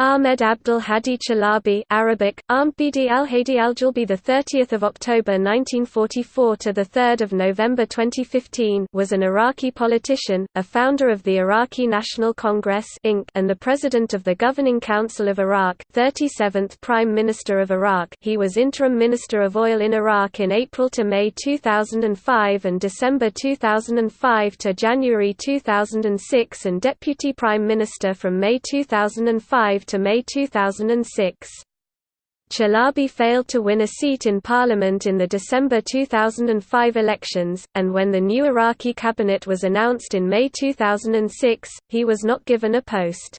Ahmed Abdul Hadi Chalabi Arabic Ahmbidi al-Hadi al-Jalbi the 30th of October 1944 to the 3rd of November 2015 was an Iraqi politician, a founder of the Iraqi National Congress Inc. and the president of the Governing Council of Iraq, 37th Prime Minister of Iraq. He was interim Minister of Oil in Iraq in April to May 2005 and December 2005 to January 2006 and Deputy Prime Minister from May 2005 to May 2006. Chalabi failed to win a seat in parliament in the December 2005 elections, and when the new Iraqi cabinet was announced in May 2006, he was not given a post.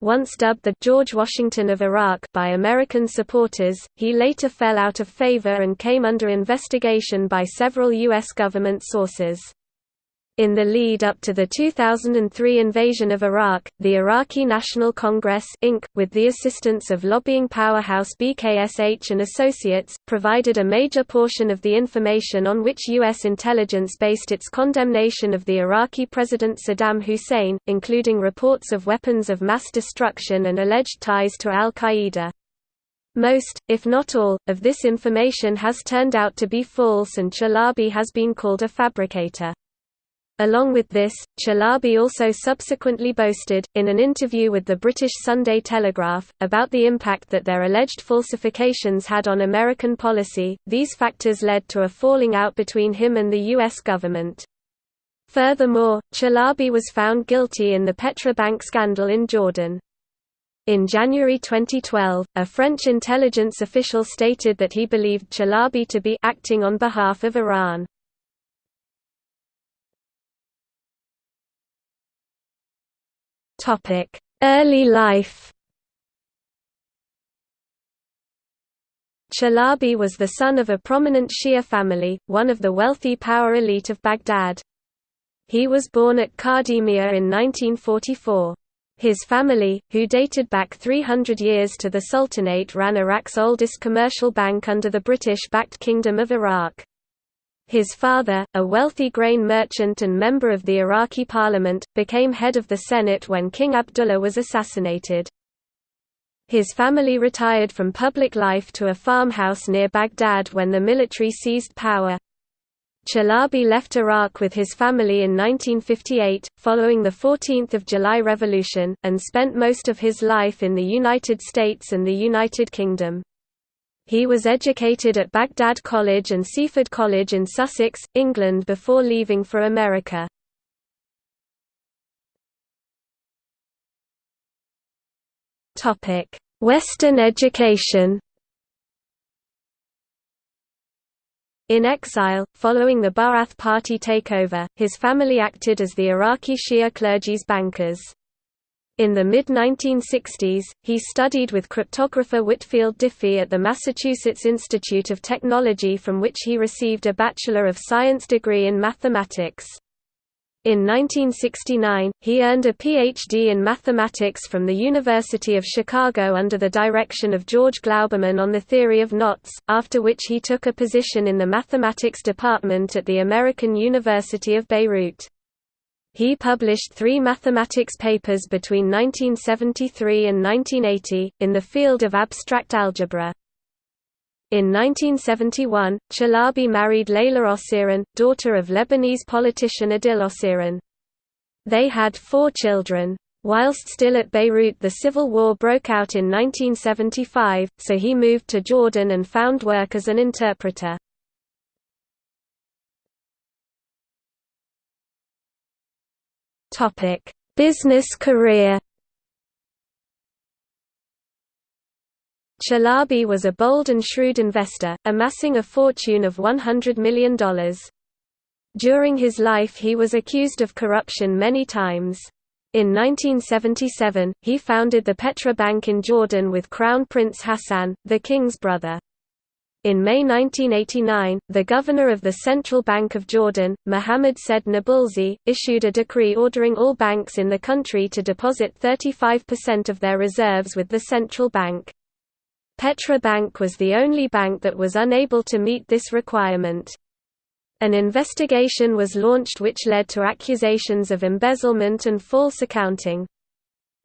Once dubbed the George Washington of Iraq by American supporters, he later fell out of favor and came under investigation by several U.S. government sources. In the lead up to the 2003 invasion of Iraq, the Iraqi National Congress Inc., with the assistance of lobbying powerhouse BKSH and Associates, provided a major portion of the information on which U.S. intelligence based its condemnation of the Iraqi President Saddam Hussein, including reports of weapons of mass destruction and alleged ties to al-Qaeda. Most, if not all, of this information has turned out to be false and Chalabi has been called a fabricator. Along with this, Chalabi also subsequently boasted, in an interview with the British Sunday Telegraph, about the impact that their alleged falsifications had on American policy. These factors led to a falling out between him and the U.S. government. Furthermore, Chalabi was found guilty in the Petra Bank scandal in Jordan. In January 2012, a French intelligence official stated that he believed Chalabi to be acting on behalf of Iran. Topic: Early life. Chalabi was the son of a prominent Shia family, one of the wealthy power elite of Baghdad. He was born at Kadhimiya in 1944. His family, who dated back 300 years to the Sultanate ran Iraq's oldest commercial bank under the British-backed Kingdom of Iraq. His father, a wealthy grain merchant and member of the Iraqi parliament, became head of the Senate when King Abdullah was assassinated. His family retired from public life to a farmhouse near Baghdad when the military seized power. Chalabi left Iraq with his family in 1958, following the 14th of July Revolution, and spent most of his life in the United States and the United Kingdom. He was educated at Baghdad College and Seaford College in Sussex, England before leaving for America. Western education In exile, following the Ba'ath Party takeover, his family acted as the Iraqi Shia clergy's bankers. In the mid-1960s, he studied with cryptographer Whitfield Diffie at the Massachusetts Institute of Technology from which he received a Bachelor of Science degree in mathematics. In 1969, he earned a Ph.D. in mathematics from the University of Chicago under the direction of George Glauberman on the theory of knots, after which he took a position in the mathematics department at the American University of Beirut. He published three mathematics papers between 1973 and 1980, in the field of abstract algebra. In 1971, Chalabi married Layla Osseiran, daughter of Lebanese politician Adil Osseiran. They had four children. Whilst still at Beirut the civil war broke out in 1975, so he moved to Jordan and found work as an interpreter. Topic: Business career. Chalabi was a bold and shrewd investor, amassing a fortune of $100 million. During his life he was accused of corruption many times. In 1977, he founded the Petra Bank in Jordan with Crown Prince Hassan, the king's brother. In May 1989, the governor of the Central Bank of Jordan, Mohammed Said Nabulsi, issued a decree ordering all banks in the country to deposit 35% of their reserves with the central bank. Petra Bank was the only bank that was unable to meet this requirement. An investigation was launched which led to accusations of embezzlement and false accounting.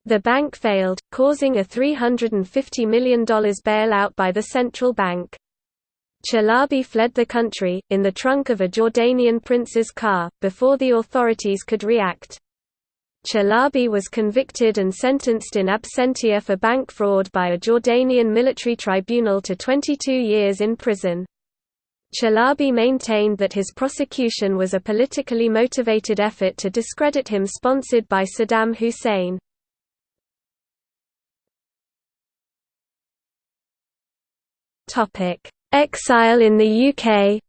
The bank failed, causing a $350 million bailout by the central bank. Chalabi fled the country, in the trunk of a Jordanian prince's car, before the authorities could react. Chalabi was convicted and sentenced in absentia for bank fraud by a Jordanian military tribunal to 22 years in prison. Chalabi maintained that his prosecution was a politically motivated effort to discredit him sponsored by Saddam Hussein. Exile in the UK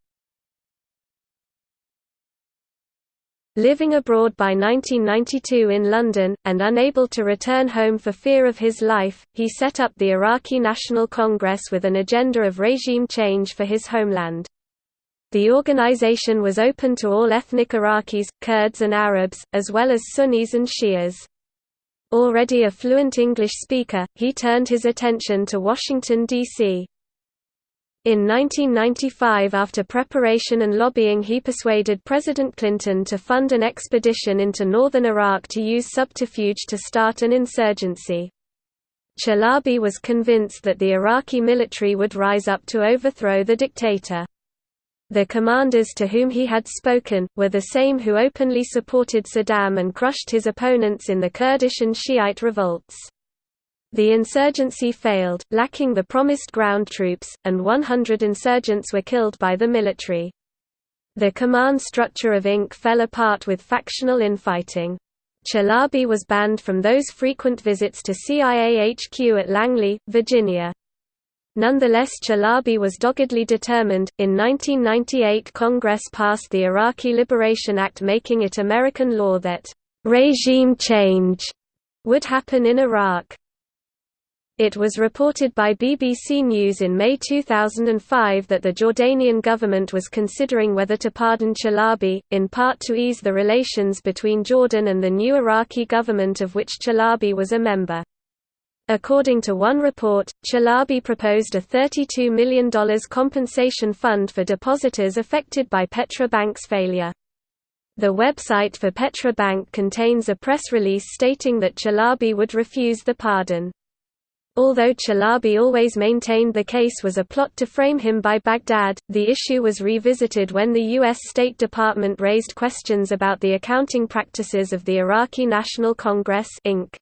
Living abroad by 1992 in London, and unable to return home for fear of his life, he set up the Iraqi National Congress with an agenda of regime change for his homeland. The organization was open to all ethnic Iraqis, Kurds and Arabs, as well as Sunnis and Shias. Already a fluent English speaker, he turned his attention to Washington, D.C. In 1995 after preparation and lobbying he persuaded President Clinton to fund an expedition into northern Iraq to use subterfuge to start an insurgency. Chalabi was convinced that the Iraqi military would rise up to overthrow the dictator. The commanders to whom he had spoken, were the same who openly supported Saddam and crushed his opponents in the Kurdish and Shiite revolts. The insurgency failed, lacking the promised ground troops, and 100 insurgents were killed by the military. The command structure of INC fell apart with factional infighting. Chalabi was banned from those frequent visits to CIA HQ at Langley, Virginia. Nonetheless Chalabi was doggedly determined. In 1998 Congress passed the Iraqi Liberation Act making it American law that regime change would happen in Iraq. It was reported by BBC News in May 2005 that the Jordanian government was considering whether to pardon Chalabi, in part to ease the relations between Jordan and the new Iraqi government of which Chalabi was a member. According to one report, Chalabi proposed a $32 million compensation fund for depositors affected by Petra Bank's failure. The website for Petra Bank contains a press release stating that Chalabi would refuse the pardon. Although Chalabi always maintained the case was a plot to frame him by Baghdad, the issue was revisited when the U.S. State Department raised questions about the accounting practices of the Iraqi National Congress Inc.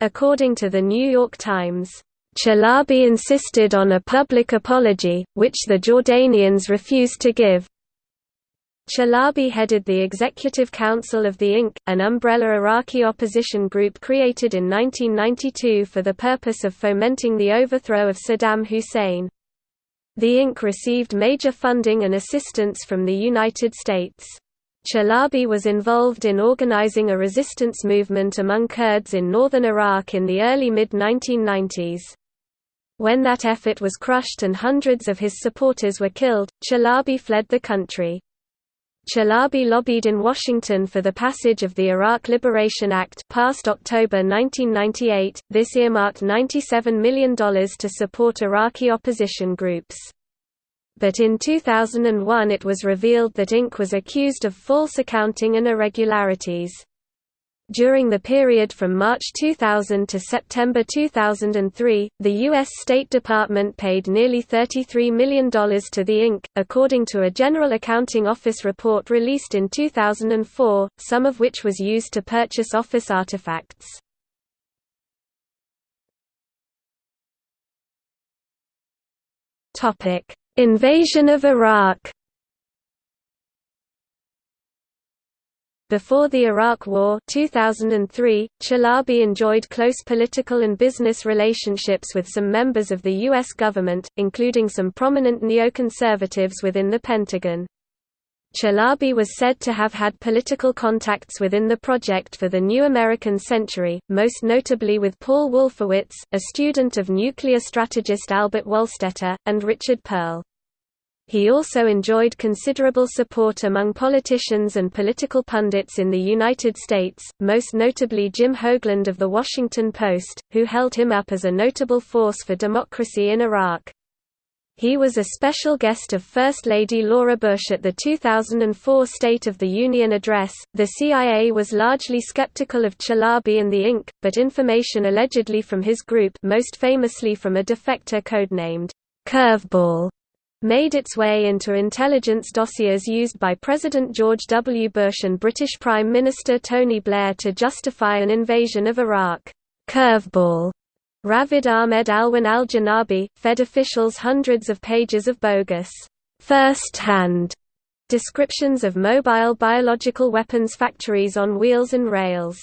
According to the New York Times, Chalabi insisted on a public apology, which the Jordanians refused to give. Chalabi headed the Executive Council of the INC, an umbrella Iraqi opposition group created in 1992 for the purpose of fomenting the overthrow of Saddam Hussein. The INC received major funding and assistance from the United States. Chalabi was involved in organizing a resistance movement among Kurds in northern Iraq in the early mid-1990s. When that effort was crushed and hundreds of his supporters were killed, Chalabi fled the country. Chalabi lobbied in Washington for the passage of the Iraq Liberation Act passed October 1998. This earmarked $97 million to support Iraqi opposition groups. But in 2001 it was revealed that Inc. was accused of false accounting and irregularities. During the period from March 2000 to September 2003, the U.S. State Department paid nearly $33 million to the Inc., according to a General Accounting Office report released in 2004, some of which was used to purchase office artifacts. Invasion of Iraq Before the Iraq War 2003, Chalabi enjoyed close political and business relationships with some members of the U.S. government, including some prominent neoconservatives within the Pentagon. Chalabi was said to have had political contacts within the Project for the New American Century, most notably with Paul Wolfowitz, a student of nuclear strategist Albert Wohlstetter, and Richard Perle. He also enjoyed considerable support among politicians and political pundits in the United States, most notably Jim Hoagland of The Washington Post, who held him up as a notable force for democracy in Iraq. He was a special guest of First Lady Laura Bush at the 2004 State of the Union address. The CIA was largely skeptical of Chalabi and the Inc., but information allegedly from his group, most famously from a defector codenamed Curveball, made its way into intelligence dossiers used by President George W. Bush and British Prime Minister Tony Blair to justify an invasion of Iraq. Curveball Rafid Ahmed Alwan al-Janabi, fed officials hundreds of pages of bogus, first-hand descriptions of mobile biological weapons factories on wheels and rails.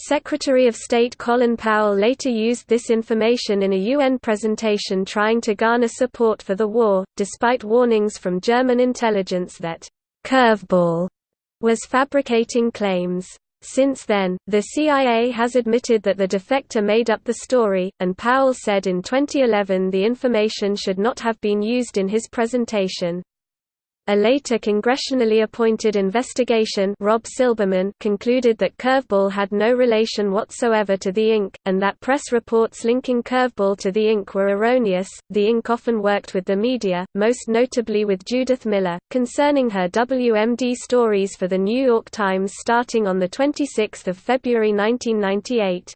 Secretary of State Colin Powell later used this information in a UN presentation trying to garner support for the war, despite warnings from German intelligence that «curveball» was fabricating claims. Since then, the CIA has admitted that the defector made up the story, and Powell said in 2011 the information should not have been used in his presentation. A later congressionally appointed investigation Robb Silberman concluded that Curveball had no relation whatsoever to the Inc., and that press reports linking Curveball to the Inc. were erroneous. The Inc. often worked with the media, most notably with Judith Miller, concerning her WMD stories for The New York Times starting on 26 February 1998.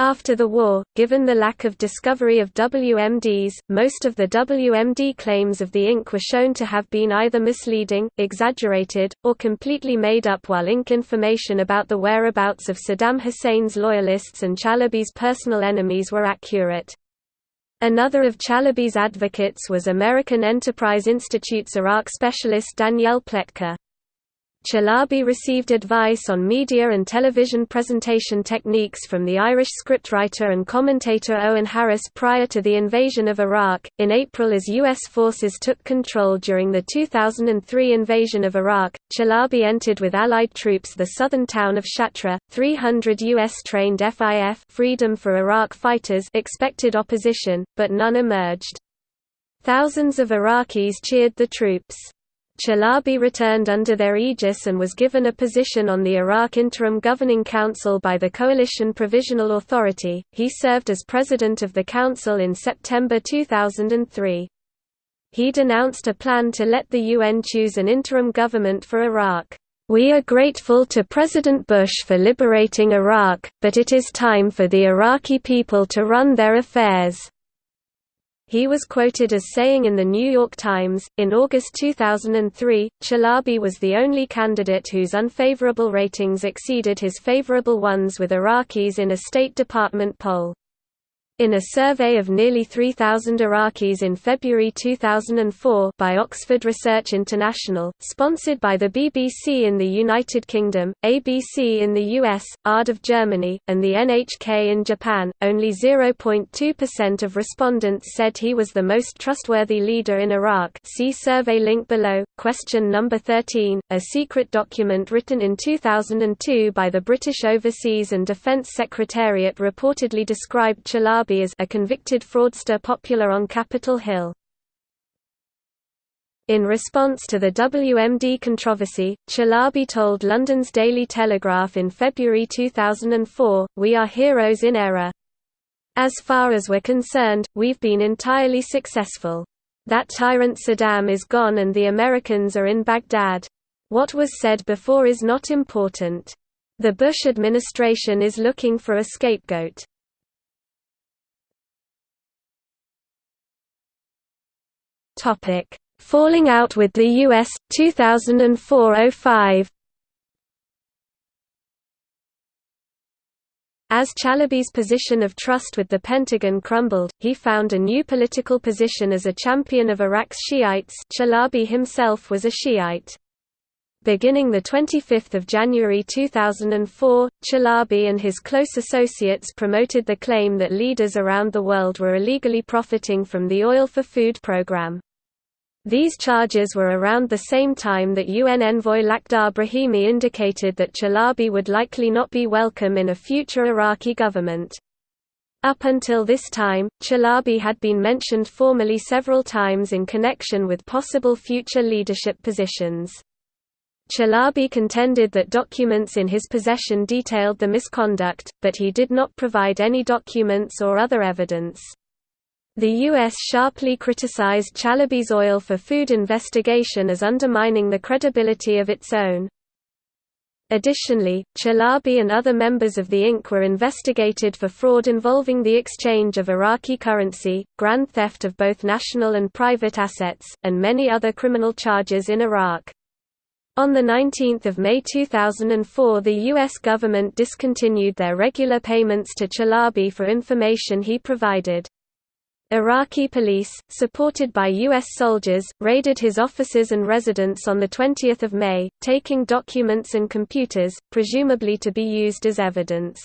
After the war, given the lack of discovery of WMDs, most of the WMD claims of the INC were shown to have been either misleading, exaggerated, or completely made up while INC information about the whereabouts of Saddam Hussein's loyalists and Chalabi's personal enemies were accurate. Another of Chalabi's advocates was American Enterprise Institute's Iraq specialist Danielle Pletka. Chalabi received advice on media and television presentation techniques from the Irish scriptwriter and commentator Eoghan Harris prior to the invasion of Iraq. In April, as U.S. forces took control during the 2003 invasion of Iraq, Chalabi entered with Allied troops the southern town of Shatra. 300 U.S. trained FIF Freedom for Iraq fighters expected opposition, but none emerged. Thousands of Iraqis cheered the troops. Chalabi returned under their aegis and was given a position on the Iraq Interim Governing Council by the Coalition Provisional Authority. He served as president of the council in September 2003. He denounced a plan to let the UN choose an interim government for Iraq. We are grateful to President Bush for liberating Iraq, but it is time for the Iraqi people to run their affairs. He was quoted as saying in The New York Times, in August 2003, Chalabi was the only candidate whose unfavorable ratings exceeded his favorable ones with Iraqis in a State Department poll. In a survey of nearly 3,000 Iraqis in February 2004 by Oxford Research International, sponsored by the BBC in the United Kingdom, ABC in the US, ARD of Germany, and the NHK in Japan, only 0.2% of respondents said he was the most trustworthy leader in Iraq see survey link below. Question number 13, a secret document written in 2002 by the British Overseas and Defence Secretariat reportedly described Chalab as a convicted fraudster popular on Capitol Hill. In response to the WMD controversy, Chalabi told London's Daily Telegraph in February 2004, We are heroes in error. As far as we're concerned, we've been entirely successful. That tyrant Saddam is gone and the Americans are in Baghdad. What was said before is not important. The Bush administration is looking for a scapegoat. Topic: Falling out with the US 2004-05. As Chalabi's position of trust with the Pentagon crumbled, he found a new political position as a champion of Iraq's Shiites Chalabi himself was a Shiite. Beginning 25 January 2004, Chalabi and his close associates promoted the claim that leaders around the world were illegally profiting from the Oil for Food program. These charges were around the same time that UN envoy Lakhdar Brahimi indicated that Chalabi would likely not be welcome in a future Iraqi government. Up until this time, Chalabi had been mentioned formally several times in connection with possible future leadership positions. Chalabi contended that documents in his possession detailed the misconduct, but he did not provide any documents or other evidence. The U.S. sharply criticized Chalabi's oil for food investigation as undermining the credibility of its own. Additionally, Chalabi and other members of the Inc. were investigated for fraud involving the exchange of Iraqi currency, grand theft of both national and private assets, and many other criminal charges in Iraq. On 19 May 2004 the U.S. government discontinued their regular payments to Chalabi for information he provided. Iraqi police, supported by U.S. soldiers, raided his offices and residence on 20 May, taking documents and computers, presumably to be used as evidence.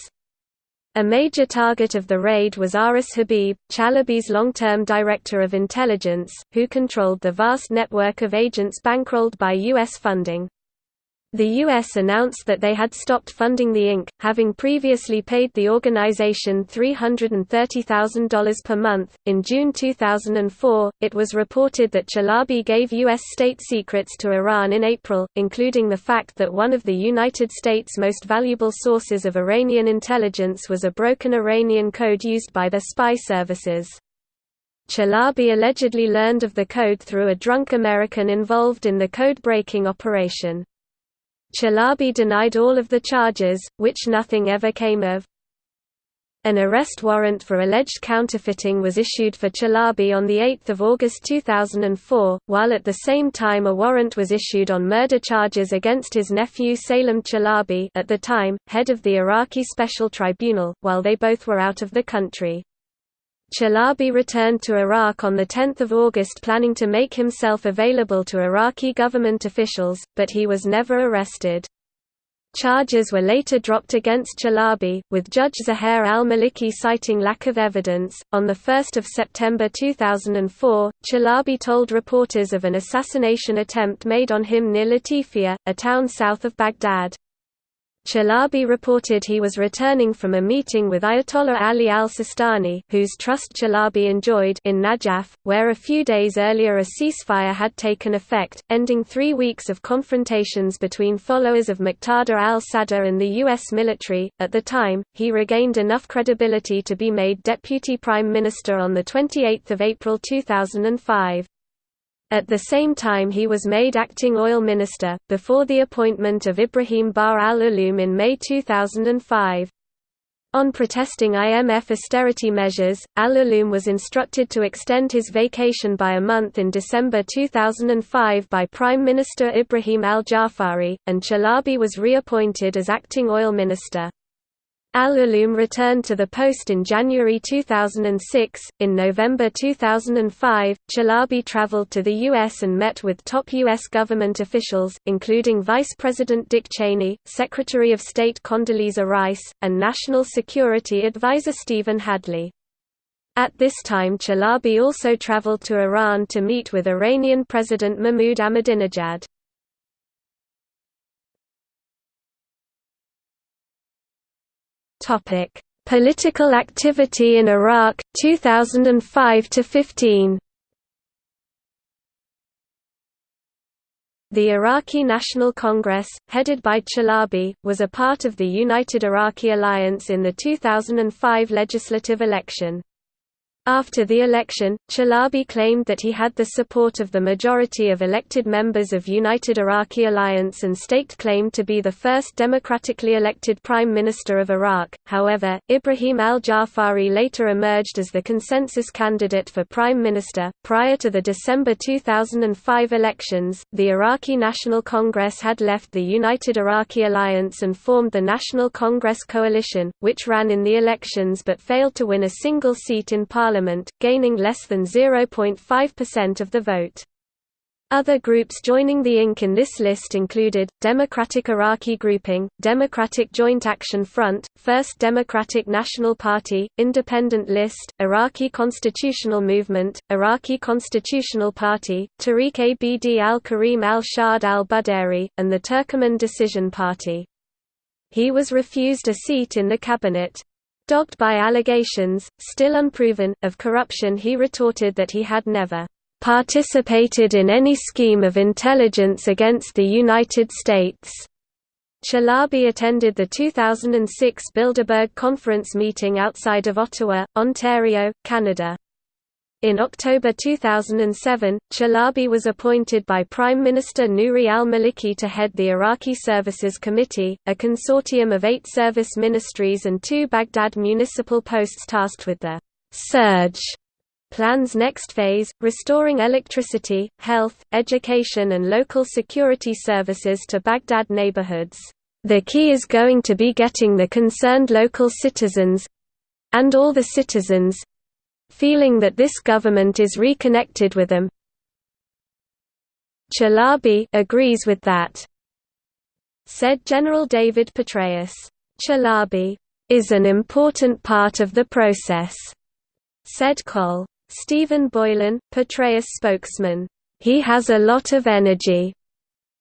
A major target of the raid was Aras Habib, Chalabi's long-term director of intelligence, who controlled the vast network of agents bankrolled by U.S. funding. The U.S. announced that they had stopped funding the Inc., having previously paid the organization $330,000 per month. In June 2004, it was reported that Chalabi gave U.S. state secrets to Iran in April, including the fact that one of the United States' most valuable sources of Iranian intelligence was a broken Iranian code used by their spy services. Chalabi allegedly learned of the code through a drunk American involved in the code-breaking operation. Chalabi denied all of the charges, which nothing ever came of. An arrest warrant for alleged counterfeiting was issued for Chalabi on 8 August 2004, while at the same time a warrant was issued on murder charges against his nephew Salem Chalabi at the time, head of the Iraqi Special Tribunal, while they both were out of the country. Chalabi returned to Iraq on 10 August planning to make himself available to Iraqi government officials, but he was never arrested. Charges were later dropped against Chalabi, with Judge Zuhair al-Maliki citing lack of evidence. On 1 September 2004, Chalabi told reporters of an assassination attempt made on him near Latifia, a town south of Baghdad. Chalabi reported he was returning from a meeting with Ayatollah Ali al-Sistani whose trust Chalabi enjoyed in Najaf, where a few days earlier a ceasefire had taken effect, ending three weeks of confrontations between followers of Muqtada al-Sadr and the U.S. military. At the time, he regained enough credibility to be made Deputy Prime Minister on 28 April 2005. At the same time he was made acting oil minister, before the appointment of Ibrahim Bahr al-Ulum in May 2005. On protesting IMF austerity measures, al-Ulum was instructed to extend his vacation by a month in December 2005 by Prime Minister Ibrahim al-Jafari, and Chalabi was reappointed as acting oil minister. Al-Ulum returned to the post in January 2006. In November 2005, Chalabi traveled to the U.S. and met with top U.S. government officials, including Vice President Dick Cheney, Secretary of State Condoleezza Rice, and National Security Advisor Stephen Hadley. At this time Chalabi also traveled to Iran to meet with Iranian President Mahmoud Ahmadinejad. Topic: Political activity in Iraq 2005 to 15. The Iraqi National Congress, headed by Chalabi, was a part of the United Iraqi Alliance in the 2005 legislative election. After the election, Chalabi claimed that he had the support of the majority of elected members of United Iraqi Alliance and staked claim to be the first democratically elected Prime Minister of Iraq. However, Ibrahim al Jafari later emerged as the consensus candidate for Prime Minister. Prior to the December 2005 elections, the Iraqi National Congress had left the United Iraqi Alliance and formed the National Congress Coalition, which ran in the elections but failed to win a single seat in parliament parliament, gaining less than 0.5% of the vote. Other groups joining the Inc. in this list included, Democratic Iraqi Grouping, Democratic Joint Action Front, First Democratic National Party, Independent List, Iraqi Constitutional Movement, Iraqi Constitutional Party, Tariq Abd al-Karim al-Shad al-Budari, and the Turkoman Decision Party. He was refused a seat in the cabinet. Dogged by allegations, still unproven, of corruption he retorted that he had never "...participated in any scheme of intelligence against the United States." Chalabi attended the 2006 Bilderberg Conference meeting outside of Ottawa, Ontario, Canada. In October 2007, Chalabi was appointed by Prime Minister Nouri al-Maliki to head the Iraqi Services Committee, a consortium of eight service ministries and two Baghdad municipal posts tasked with the «surge» plan's next phase, restoring electricity, health, education and local security services to Baghdad neighborhoods. The key is going to be getting the concerned local citizens—and all the citizens, feeling that this government is reconnected with them. Chalabi agrees with that, said General David Petraeus. Chalabi is an important part of the process, said Col. Stephen Boylan, Petraeus spokesman. He has a lot of energy.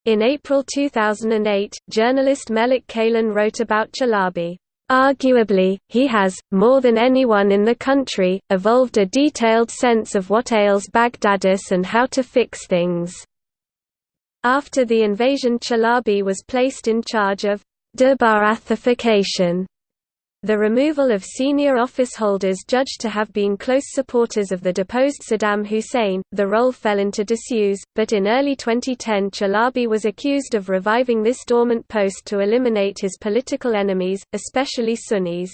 In April 2008, journalist Melik Kaylan wrote about Chalabi. Arguably, he has, more than anyone in the country, evolved a detailed sense of what ails Baghdadis and how to fix things. After the invasion Chalabi was placed in charge of de-Baathification the removal of senior office holders judged to have been close supporters of the deposed Saddam Hussein, the role fell into disuse, but in early 2010 Chalabi was accused of reviving this dormant post to eliminate his political enemies, especially Sunnis.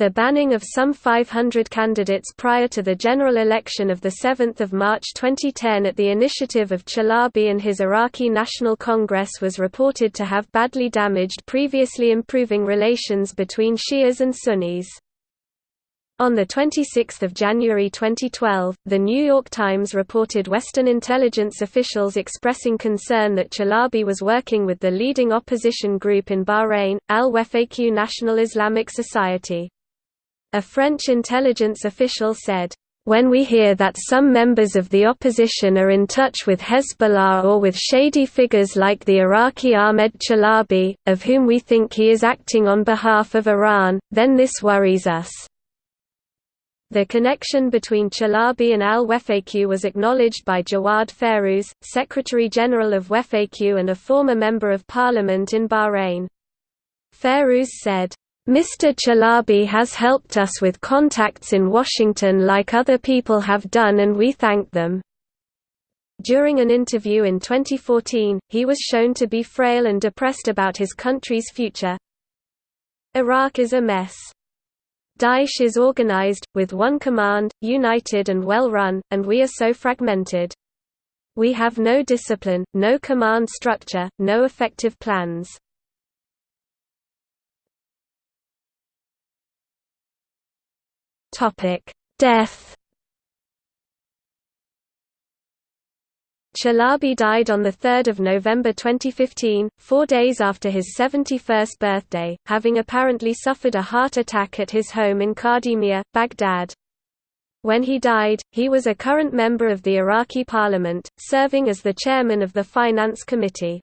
The banning of some 500 candidates prior to the general election of 7 March 2010 at the initiative of Chalabi and his Iraqi National Congress was reported to have badly damaged previously improving relations between Shias and Sunnis. On 26 January 2012, The New York Times reported Western intelligence officials expressing concern that Chalabi was working with the leading opposition group in Bahrain, Al-Wefaq National Islamic Society. A French intelligence official said, when we hear that some members of the opposition are in touch with Hezbollah or with shady figures like the Iraqi Ahmed Chalabi, of whom we think he is acting on behalf of Iran, then this worries us. The connection between Chalabi and al-Wefaq was acknowledged by Jawad Fairooz, Secretary-General of Wefaq and a former Member of Parliament in Bahrain. Fairooz said, Mr. Chalabi has helped us with contacts in Washington like other people have done and we thank them. During an interview in 2014, he was shown to be frail and depressed about his country's future. Iraq is a mess. Daesh is organized, with one command, united and well run, and we are so fragmented. We have no discipline, no command structure, no effective plans. Topic: Death. Chalabi died on 3 November 2015, four days after his 71st birthday, having apparently suffered a heart attack at his home in Kadhimiya, Baghdad. When he died, he was a current member of the Iraqi parliament, serving as the chairman of the Finance Committee.